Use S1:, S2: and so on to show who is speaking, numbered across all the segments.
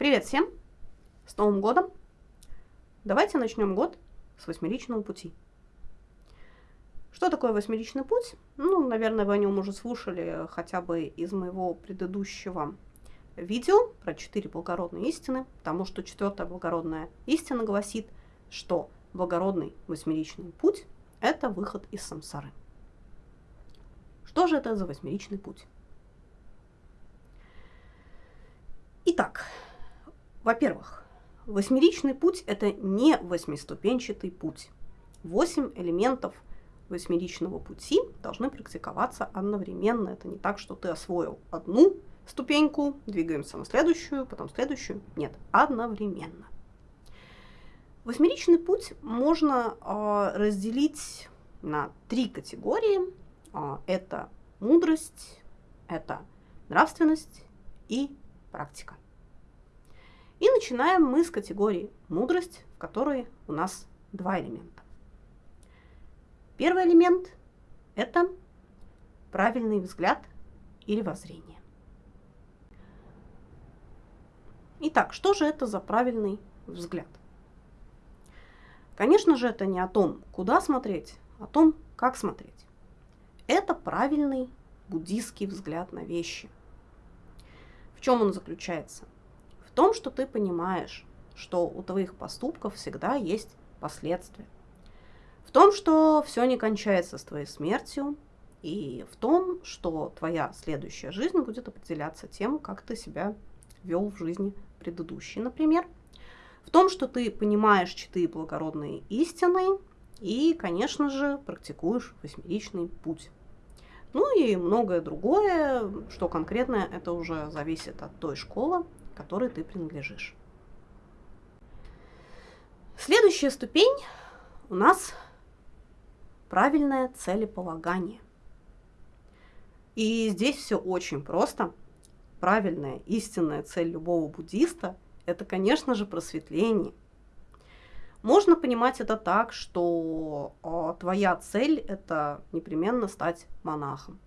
S1: Привет всем! С Новым годом! Давайте начнем год с восьмеричного пути. Что такое восьмеричный путь? Ну, наверное, вы о нем уже слушали хотя бы из моего предыдущего видео про четыре благородные истины, потому что четвертая благородная истина гласит, что благородный восьмеричный путь – это выход из самсары. Что же это за восьмеричный путь? Итак, во-первых, восьмеричный путь – это не восьмиступенчатый путь. Восемь элементов восьмеричного пути должны практиковаться одновременно. Это не так, что ты освоил одну ступеньку, двигаемся на следующую, потом следующую. Нет, одновременно. Восьмеричный путь можно э, разделить на три категории. Э, это мудрость, это нравственность и практика. И начинаем мы с категории мудрость, в которой у нас два элемента. Первый элемент – это правильный взгляд или воззрение. Итак, что же это за правильный взгляд? Конечно же, это не о том, куда смотреть, а о том, как смотреть. Это правильный буддийский взгляд на вещи. В чем он заключается? Том, что ты понимаешь, что у твоих поступков всегда есть последствия. В том, что все не кончается с твоей смертью, и в том, что твоя следующая жизнь будет определяться тем, как ты себя вел в жизни предыдущей, например. В том, что ты понимаешь четыре благородные истины и, конечно же, практикуешь восьмеричный путь. Ну и многое другое, что конкретно это уже зависит от той школы, которой ты принадлежишь. Следующая ступень у нас правильное целеполагание. И здесь все очень просто. Правильная, истинная цель любого буддиста – это, конечно же, просветление. Можно понимать это так, что э, твоя цель – это непременно стать монахом.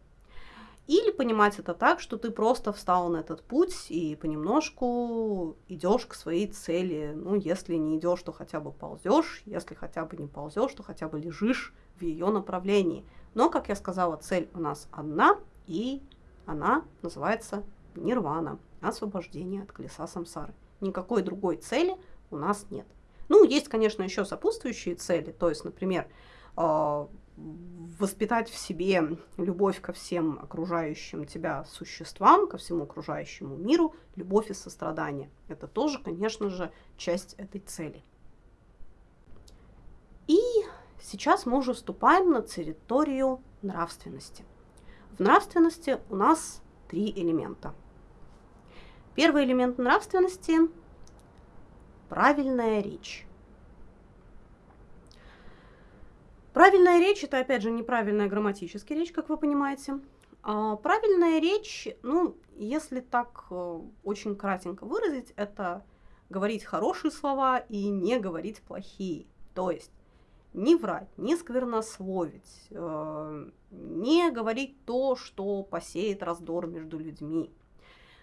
S1: Или понимать это так, что ты просто встал на этот путь и понемножку идешь к своей цели. Ну, если не идешь, то хотя бы ползешь, если хотя бы не ползешь, то хотя бы лежишь в ее направлении. Но, как я сказала, цель у нас одна, и она называется нирвана, освобождение от колеса самсары. Никакой другой цели у нас нет. Ну, есть, конечно, еще сопутствующие цели, то есть, например, а, воспитать в себе любовь ко всем окружающим тебя существам, ко всему окружающему миру, любовь и сострадание. Это тоже, конечно же, часть этой цели. И сейчас мы уже вступаем на территорию нравственности. В нравственности у нас три элемента. Первый элемент нравственности – правильная речь. Правильная речь – это, опять же, неправильная грамматическая речь, как вы понимаете. А правильная речь, ну, если так э, очень кратенько выразить, это говорить хорошие слова и не говорить плохие. То есть не врать, не сквернословить, э, не говорить то, что посеет раздор между людьми.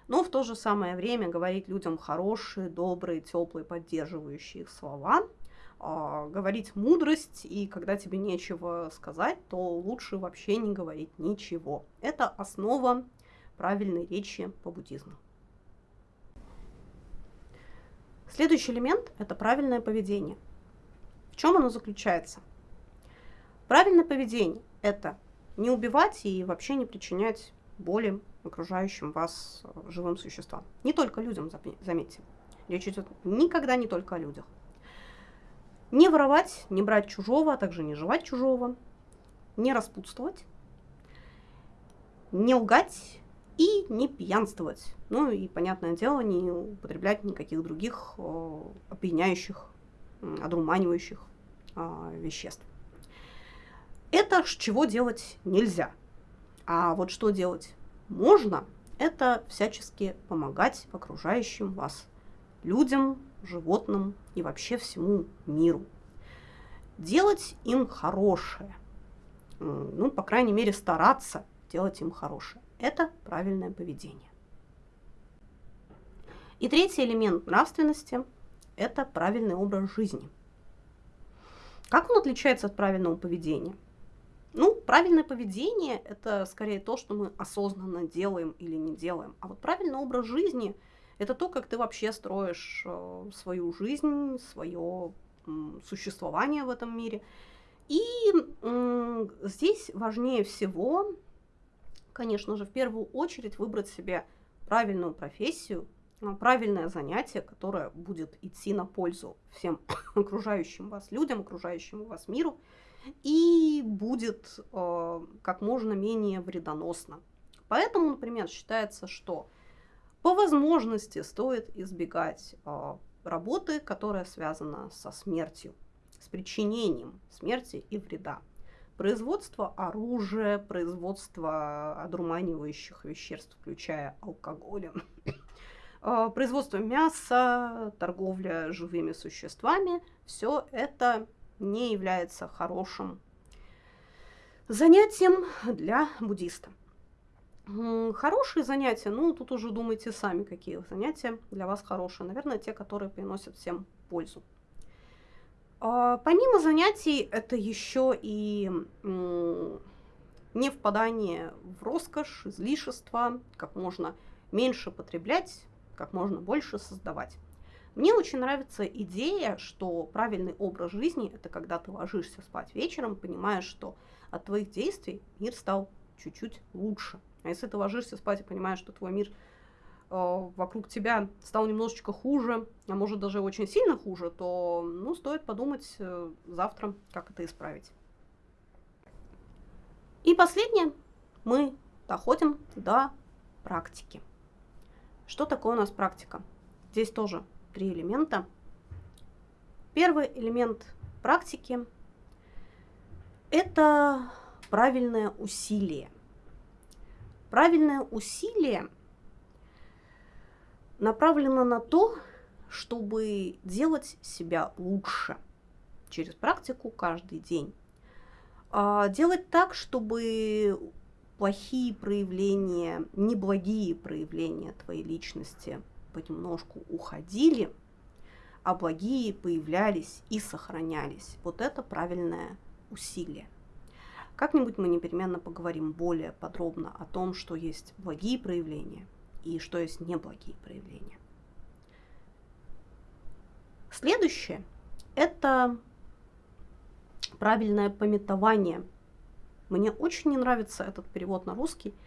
S1: Но в то же самое время говорить людям хорошие, добрые, теплые, поддерживающие их слова – говорить мудрость, и когда тебе нечего сказать, то лучше вообще не говорить ничего. Это основа правильной речи по буддизму. Следующий элемент – это правильное поведение. В чем оно заключается? Правильное поведение – это не убивать и вообще не причинять боли окружающим вас живым существам. Не только людям, заметьте. Речь идет никогда не только о людях. Не воровать, не брать чужого, а также не жевать чужого, не распутствовать, не лгать и не пьянствовать. Ну и, понятное дело, не употреблять никаких других э, опьяняющих, одурманивающих э, веществ. Это чего делать нельзя. А вот что делать можно, это всячески помогать окружающим вас людям, животным и вообще всему миру. Делать им хорошее. Ну, по крайней мере, стараться делать им хорошее. Это правильное поведение. И третий элемент нравственности – это правильный образ жизни. Как он отличается от правильного поведения? Ну, правильное поведение – это скорее то, что мы осознанно делаем или не делаем. А вот правильный образ жизни – это то, как ты вообще строишь э, свою жизнь, свое существование в этом мире. И здесь важнее всего, конечно же, в первую очередь выбрать себе правильную профессию, э, правильное занятие, которое будет идти на пользу всем окружающим вас людям, окружающему вас миру – и будет э, как можно менее вредоносно. Поэтому, например, считается, что по возможности стоит избегать э, работы, которая связана со смертью, с причинением смерти и вреда. Производство оружия, производство одурманивающих веществ, включая алкоголь, э, производство мяса, торговля живыми существами, все это не является хорошим занятием для буддиста. Хорошие занятия, ну, тут уже думайте сами, какие занятия для вас хорошие. Наверное, те, которые приносят всем пользу. А, помимо занятий, это еще и не впадание в роскошь, излишество, как можно меньше потреблять, как можно больше создавать. Мне очень нравится идея, что правильный образ жизни – это когда ты ложишься спать вечером, понимаешь, что от твоих действий мир стал чуть-чуть лучше. А если ты ложишься спать и понимаешь, что твой мир э, вокруг тебя стал немножечко хуже, а может даже очень сильно хуже, то ну, стоит подумать э, завтра, как это исправить. И последнее, мы доходим до практики. Что такое у нас практика? Здесь тоже три элемента. Первый элемент практики – это правильное усилие. Правильное усилие направлено на то, чтобы делать себя лучше через практику каждый день. А делать так, чтобы плохие проявления, неблагие проявления твоей личности понемножку уходили, а благие появлялись и сохранялись. Вот это правильное усилие. Как-нибудь мы непременно поговорим более подробно о том, что есть благие проявления и что есть неблагие проявления. Следующее – это правильное пометование. Мне очень не нравится этот перевод на русский –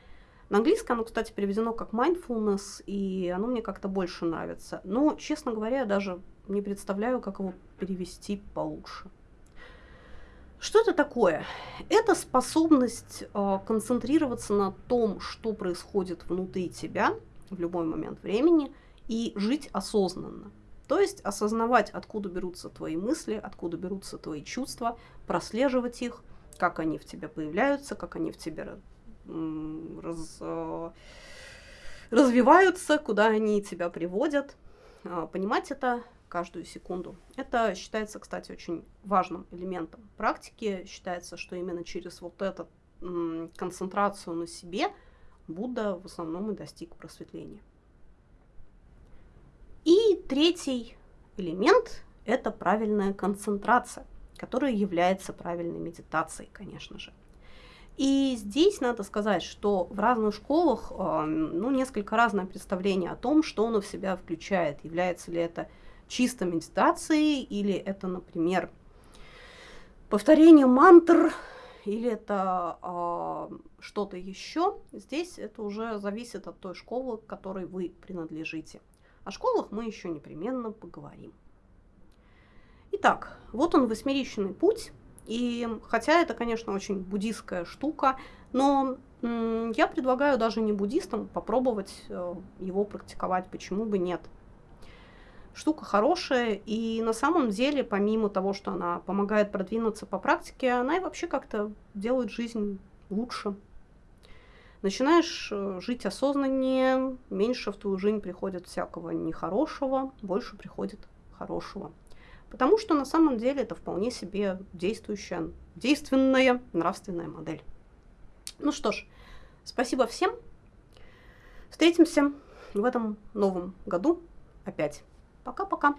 S1: на английском оно, кстати, переведено как mindfulness, и оно мне как-то больше нравится. Но, честно говоря, я даже не представляю, как его перевести получше. Что это такое? Это способность э, концентрироваться на том, что происходит внутри тебя в любой момент времени, и жить осознанно. То есть осознавать, откуда берутся твои мысли, откуда берутся твои чувства, прослеживать их, как они в тебе появляются, как они в тебе раз, э, развиваются, куда они тебя приводят. А, понимать это каждую секунду. Это считается, кстати, очень важным элементом практики. Считается, что именно через вот эту концентрацию на себе Будда в основном и достиг просветления. И третий элемент – это правильная концентрация, которая является правильной медитацией, конечно же. И здесь надо сказать, что в разных школах ну, несколько разное представление о том, что оно в себя включает. Является ли это чисто медитацией, или это, например, повторение мантр, или это э, что-то еще. Здесь это уже зависит от той школы, к которой вы принадлежите. О школах мы еще непременно поговорим. Итак, вот он восьмеричный путь и хотя это, конечно, очень буддистская штука, но я предлагаю даже не буддистам попробовать э, его практиковать, почему бы нет. Штука хорошая, и на самом деле, помимо того, что она помогает продвинуться по практике, она и вообще как-то делает жизнь лучше. Начинаешь э, жить осознаннее, меньше в твою жизнь приходит всякого нехорошего, больше приходит хорошего. Потому что на самом деле это вполне себе действующая, действенная нравственная модель. Ну что ж, спасибо всем. Встретимся в этом новом году опять. Пока-пока.